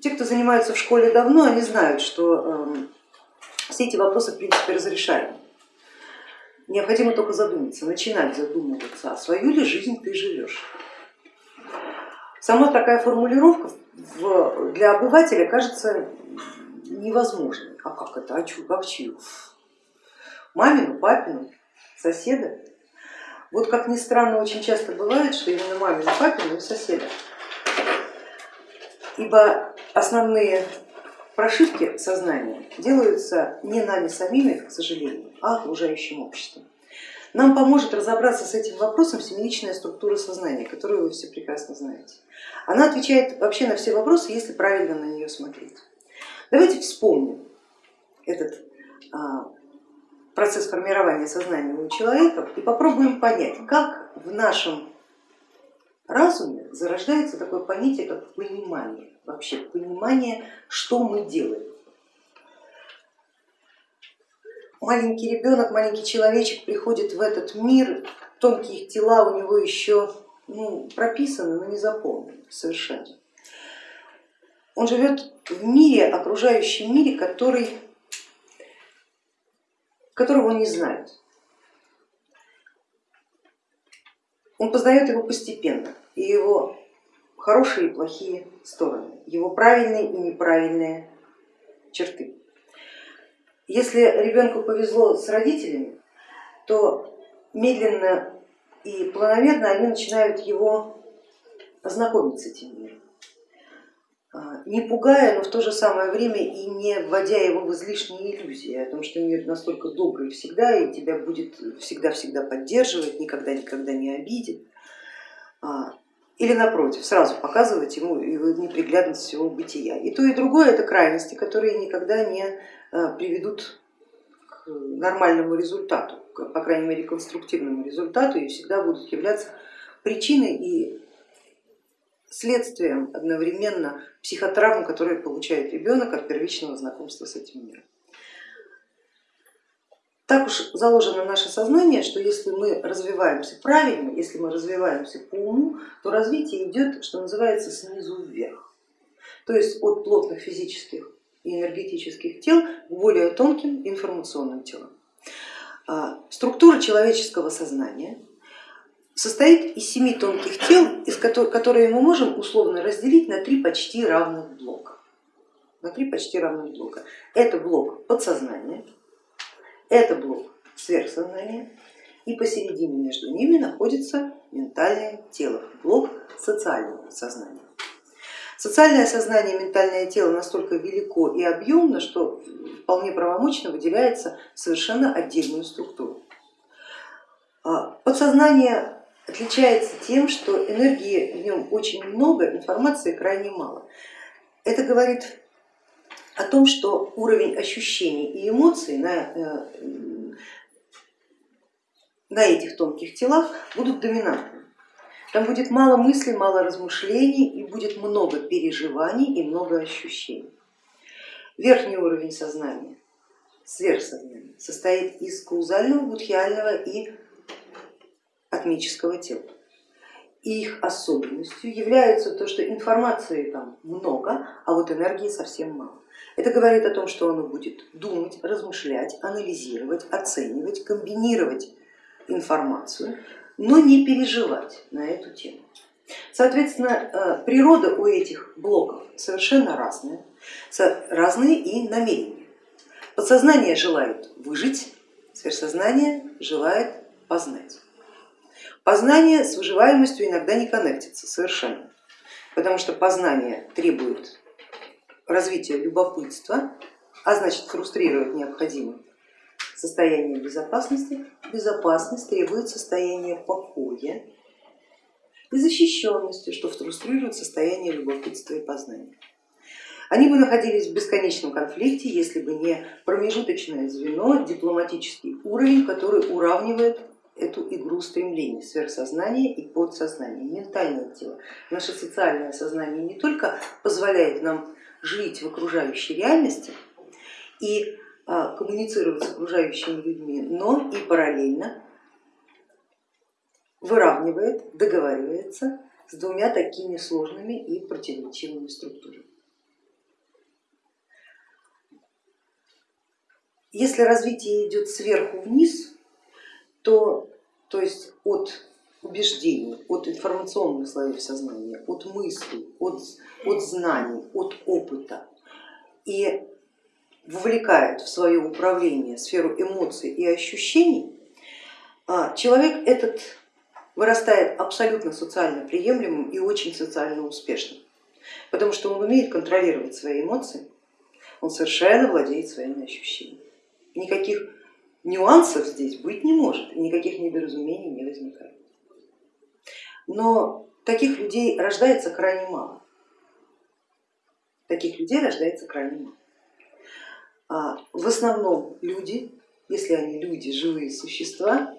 те, кто занимается в школе давно, они знают, что все эти вопросы в принципе разрешаемы. Необходимо только задуматься, начинать задумываться, а свою ли жизнь ты живешь. Сама такая формулировка для обывателя кажется невозможной. А как это? А чью? Как чью? Мамину, папину, соседа? Вот как ни странно, очень часто бывает, что именно мамину, папину и соседа. Ибо основные прошивки сознания делаются не нами самими, к сожалению, а окружающим обществом. Нам поможет разобраться с этим вопросом семеничная структура сознания, которую вы все прекрасно знаете. Она отвечает вообще на все вопросы, если правильно на нее смотреть. Давайте вспомним этот а, процесс формирования сознания у человека и попробуем понять, как в нашем разуме зарождается такое понятие, как понимание, вообще понимание, что мы делаем. Маленький ребенок, маленький человечек приходит в этот мир, тонкие тела у него еще ну, прописаны, но не заполнены совершенно. Он живет в мире, окружающем мире, который которого он не знает. Он познает его постепенно, и его хорошие и плохие стороны, его правильные и неправильные черты. Если ребенку повезло с родителями, то медленно и планомерно они начинают его знакомить с этим миром. А, не пугая, но в то же самое время и не вводя его в излишние иллюзии о том, что мир настолько добрый всегда и тебя будет всегда-всегда поддерживать, никогда-никогда не обидит. Или напротив, сразу показывать ему его неприглядность всего бытия. И то, и другое это крайности, которые никогда не а, приведут к нормальному результату, по крайней мере конструктивному результату и всегда будут являться причиной и следствием одновременно психотравм, которые получает ребенок от первичного знакомства с этим миром. Так уж заложено наше сознание, что если мы развиваемся правильно, если мы развиваемся по уму, то развитие идет, что называется, снизу вверх. То есть от плотных физических и энергетических тел к более тонким информационным телам. А, структура человеческого сознания состоит из семи тонких тел, из которых, которые мы можем условно разделить на три почти равных блока. На три почти равных блока. Это блок подсознания, это блок сверхсознания и посередине между ними находится ментальное тело, блок социального сознания. Социальное сознание и ментальное тело настолько велико и объемно, что вполне правомочно выделяется совершенно отдельную структуру. А подсознание отличается тем, что энергии в нем очень много, информации крайне мало. Это говорит о том, что уровень ощущений и эмоций на, э, на этих тонких телах будут доминантными. Там будет мало мыслей, мало размышлений и будет много переживаний и много ощущений. Верхний уровень сознания, сверхсознания, состоит из каузального, будхиального и атмического тела. И их особенностью является то, что информации там много, а вот энергии совсем мало. Это говорит о том, что оно будет думать, размышлять, анализировать, оценивать, комбинировать информацию, но не переживать на эту тему. Соответственно, э, природа у этих блоков совершенно разная, разные и намерения. Подсознание желает выжить, сверхсознание желает познать. Познание с выживаемостью иногда не коннектится совершенно, потому что познание требует развития любопытства, а значит фрустрирует необходимое состояние безопасности. Безопасность требует состояния покоя и защищенности, что фрустрирует состояние любопытства и познания. Они бы находились в бесконечном конфликте, если бы не промежуточное звено, дипломатический уровень, который уравнивает эту игру стремлений, сверхсознание и подсознание, ментальное тело. Наше социальное сознание не только позволяет нам жить в окружающей реальности и а, коммуницировать с окружающими людьми, но и параллельно выравнивает, договаривается с двумя такими сложными и противоречивыми структурами. Если развитие идет сверху вниз, то, то есть от убеждений, от информационных слоев сознания, от мыслей, от, от знаний, от опыта и вовлекает в свое управление сферу эмоций и ощущений, а, человек этот вырастает абсолютно социально приемлемым и очень социально успешным, потому что он умеет контролировать свои эмоции, он совершенно владеет своими ощущениями. Никаких нюансов здесь быть не может, никаких недоразумений не возникает. Но таких людей рождается крайне мало. Таких людей рождается крайне мало. А в основном люди, если они люди, живые существа,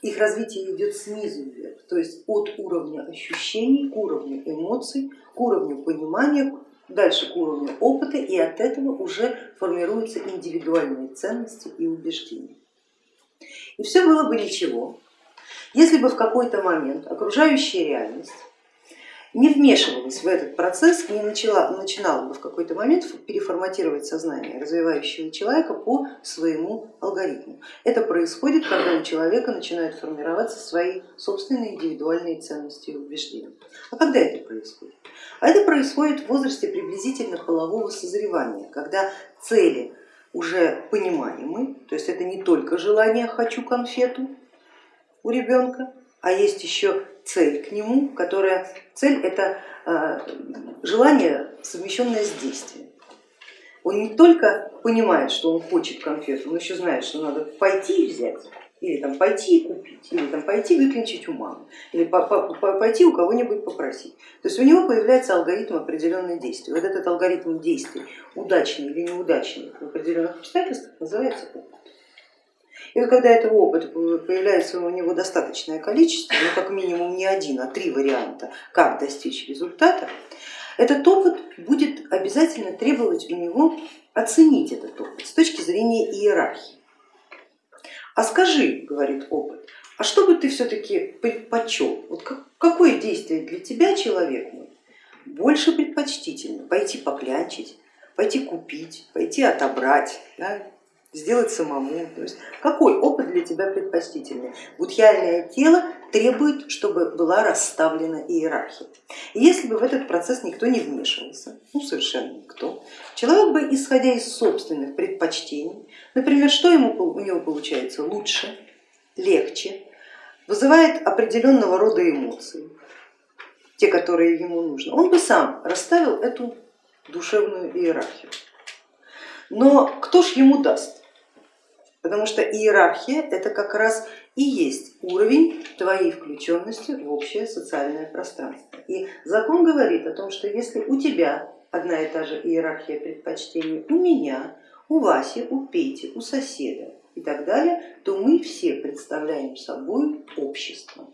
их развитие идет снизу вверх, то есть от уровня ощущений к уровню эмоций, к уровню понимания, дальше к уровню опыта и от этого уже формируются индивидуальные ценности и убеждения. И все было бы ничего, если бы в какой-то момент окружающая реальность не вмешивалась в этот процесс не начала, начинала бы в какой-то момент переформатировать сознание развивающего человека по своему алгоритму. Это происходит, когда у человека начинают формироваться свои собственные индивидуальные ценности и убеждения. А когда это происходит? А это происходит в возрасте приблизительно полового созревания, когда цели уже понимаемы, то есть это не только желание «хочу конфету» у ребенка, а есть еще цель к нему, которая цель это э, желание, совмещенное с действием. Он не только понимает, что он хочет конфету, он еще знает, что надо пойти взять, или там пойти и купить, или там пойти выклинчить у мамы, или пойти у кого-нибудь попросить. То есть у него появляется алгоритм определенных действий. Вот этот алгоритм действий, удачный или неудачный в определенных обстоятельствах, называется опыт. И вот когда этого опыта появляется у него достаточное количество, ну как минимум не один, а три варианта, как достичь результата, этот опыт будет обязательно требовать у него оценить этот опыт с точки зрения иерархии. А скажи, говорит опыт, а что бы ты все-таки предпочел? Вот какое действие для тебя, человек мой, больше предпочтительно? Пойти поклянчить, пойти купить, пойти отобрать, да? Сделать самому. То есть какой опыт для тебя предпочтительный? Будхиальное тело требует, чтобы была расставлена иерархия. И если бы в этот процесс никто не вмешивался, ну совершенно никто, человек бы, исходя из собственных предпочтений, например, что ему, у него получается лучше, легче, вызывает определенного рода эмоции, те, которые ему нужны, он бы сам расставил эту душевную иерархию. Но кто ж ему даст? Потому что иерархия это как раз и есть уровень твоей включенности в общее социальное пространство. И закон говорит о том, что если у тебя одна и та же иерархия предпочтений, у меня, у Васи, у Пети, у соседа и так далее, то мы все представляем собой общество.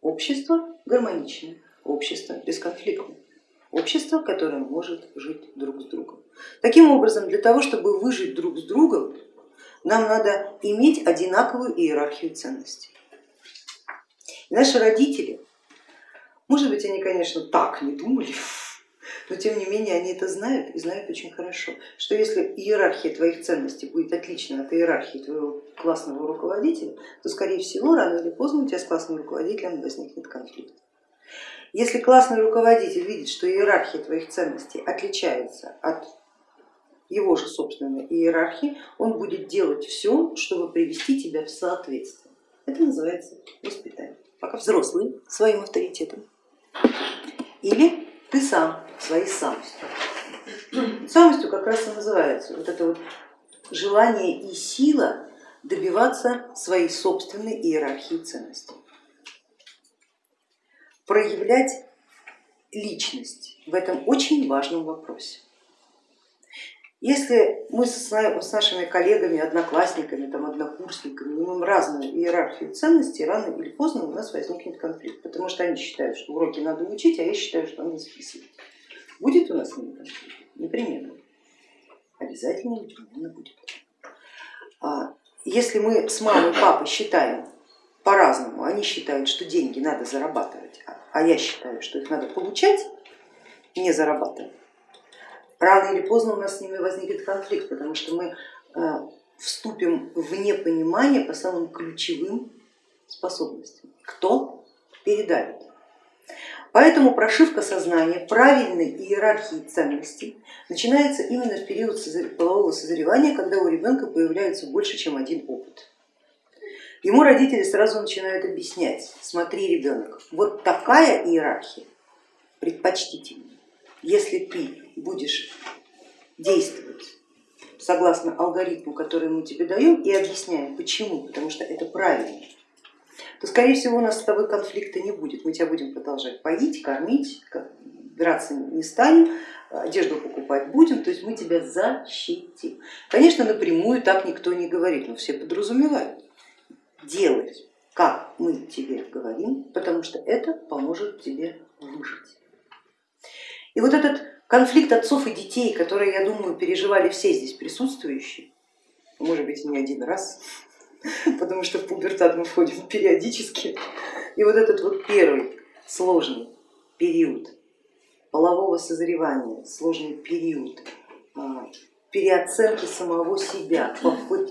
Общество гармоничное, общество бесконфликтное, общество, которое может жить друг с другом. Таким образом, для того, чтобы выжить друг с другом, нам надо иметь одинаковую иерархию ценностей. И наши родители, может быть, они, конечно, так не думали, но тем не менее они это знают и знают очень хорошо, что если иерархия твоих ценностей будет отлична от иерархии твоего классного руководителя, то скорее всего рано или поздно у тебя с классным руководителем возникнет конфликт. Если классный руководитель видит, что иерархия твоих ценностей отличается от его же собственной иерархии, он будет делать все, чтобы привести тебя в соответствие. Это называется воспитание. Пока взрослый своим авторитетом или ты сам своей самостью. Самостью как раз и называется вот это вот желание и сила добиваться своей собственной иерархии ценностей, проявлять личность в этом очень важном вопросе. Если мы с нашими коллегами, одноклассниками, там, однокурсниками имеем разную иерархию ценностей, рано или поздно у нас возникнет конфликт, потому что они считают, что уроки надо учить, а я считаю, что надо записывать. Будет у нас конфликт? Непременно. Обязательно непременно будет. А если мы с мамой и папой считаем по-разному, они считают, что деньги надо зарабатывать, а я считаю, что их надо получать, не зарабатывать, рано или поздно у нас с ними возникнет конфликт, потому что мы вступим в непонимание по самым ключевым способностям. Кто передавит? Поэтому прошивка сознания правильной иерархии ценностей начинается именно в период полового созревания, когда у ребенка появляется больше, чем один опыт. Ему родители сразу начинают объяснять, смотри, ребенок, вот такая иерархия предпочтительнее. Если ты будешь действовать согласно алгоритму, который мы тебе даем и объясняем, почему, потому что это правильно, то скорее всего у нас с тобой конфликта не будет. Мы тебя будем продолжать поить, кормить, драться не станем, одежду покупать будем, то есть мы тебя защитим. Конечно, напрямую так никто не говорит, но все подразумевают делать, как мы тебе говорим, потому что это поможет тебе выжить. И вот этот конфликт отцов и детей, который, я думаю, переживали все здесь присутствующие, может быть не один раз, потому что в пубертат мы входим периодически, и вот этот вот первый сложный период полового созревания, сложный период а, переоценки самого себя,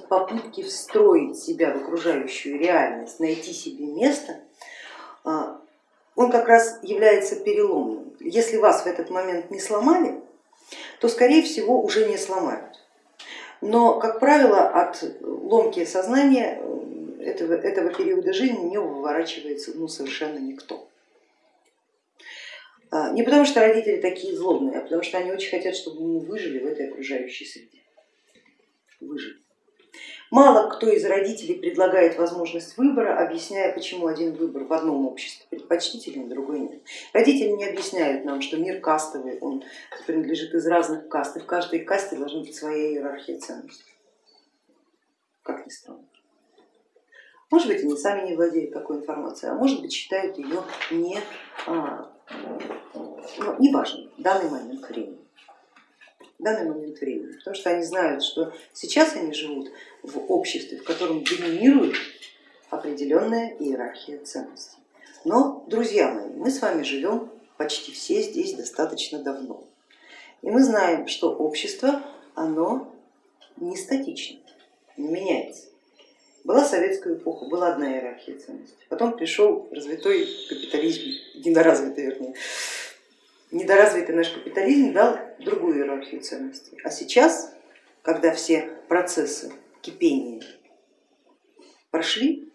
попытки встроить себя в окружающую реальность, найти себе место, а, он как раз является переломным. Если вас в этот момент не сломали, то скорее всего уже не сломают. Но, как правило, от ломки сознания э, этого, этого периода жизни не выворачивается ну, совершенно никто. А, не потому что родители такие злобные, а потому что они очень хотят, чтобы мы выжили в этой окружающей среде. Выжили. Мало кто из родителей предлагает возможность выбора, объясняя, почему один выбор в одном обществе предпочтителен, другой нет. Родители не объясняют нам, что мир кастовый, он принадлежит из разных каст, и в каждой касте должна быть своя иерархия ценностей. Как ни странно. Может быть, они сами не владеют такой информацией, а может быть, считают ее не, а, ну, неважной в данный момент времени данный момент времени, потому что они знают, что сейчас они живут в обществе, в котором доминирует определенная иерархия ценностей. Но, друзья мои, мы с вами живем почти все здесь достаточно давно. И мы знаем, что общество, оно не статично, не меняется. Была советская эпоха, была одна иерархия ценностей, потом пришел развитой капитализм, недоразвитый вернее, недоразвитый наш капитализм дал другую иерархию ценностей. А сейчас, когда все процессы кипения прошли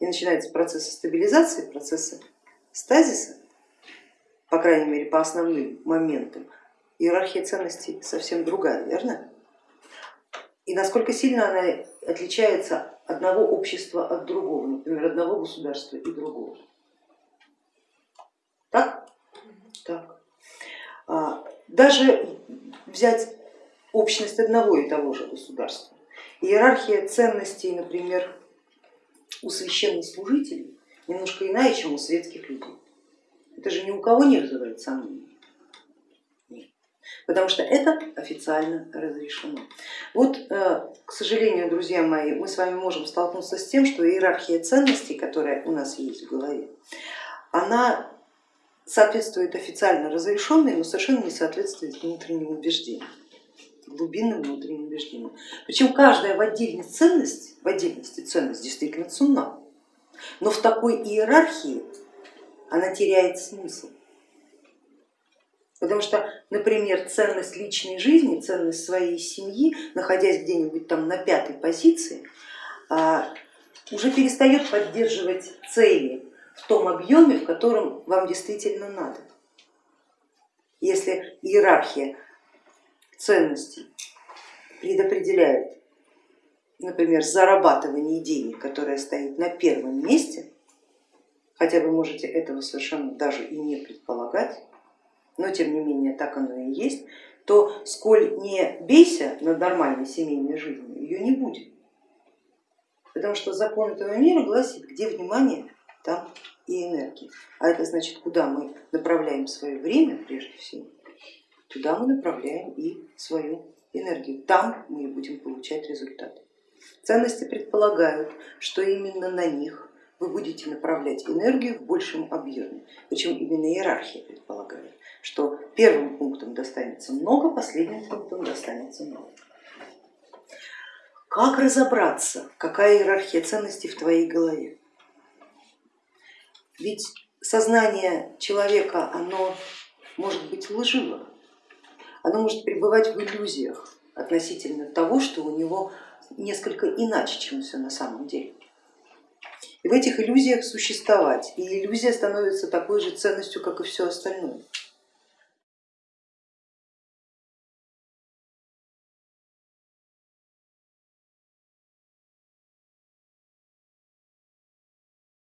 и начинается процесс стабилизации, процессы стазиса, по крайней мере по основным моментам, иерархия ценностей совсем другая, верно? И насколько сильно она отличается одного общества от другого, например, одного государства и другого. Так? Так. А, даже взять общность одного и того же государства. Иерархия ценностей, например, у священнослужителей немножко иная, чем у светских людей. Это же ни у кого не вызывает сомнений. Потому что это официально разрешено. Вот, э, к сожалению, друзья мои, мы с вами можем столкнуться с тем, что иерархия ценностей, которая у нас есть в голове, она соответствует официально разрешенной, но совершенно не соответствует внутренним убеждениям, глубинным внутренним убеждениям. Причем каждая в отдельности ценность, в отдельности ценность действительно ценна, но в такой иерархии она теряет смысл. Потому что, например, ценность личной жизни, ценность своей семьи, находясь где-нибудь там на пятой позиции, а, уже перестает поддерживать цели в том объеме, в котором вам действительно надо. Если иерархия ценностей предопределяет, например, зарабатывание денег, которое стоит на первом месте, хотя вы можете этого совершенно даже и не предполагать, но тем не менее так оно и есть, то сколь не бейся над нормальной семейной жизнью, ее не будет. Потому что закон этого мира гласит, где внимание, там и энергии. А это значит, куда мы направляем свое время прежде всего, туда мы направляем и свою энергию. Там мы и будем получать результаты. Ценности предполагают, что именно на них вы будете направлять энергию в большем объеме. Причем именно иерархия предполагает, что первым пунктом достанется много, последним пунктом достанется мало. Как разобраться, какая иерархия ценностей в твоей голове? Ведь сознание человека, оно может быть лживо, оно может пребывать в иллюзиях относительно того, что у него несколько иначе, чем все на самом деле. И в этих иллюзиях существовать, и иллюзия становится такой же ценностью, как и все остальное.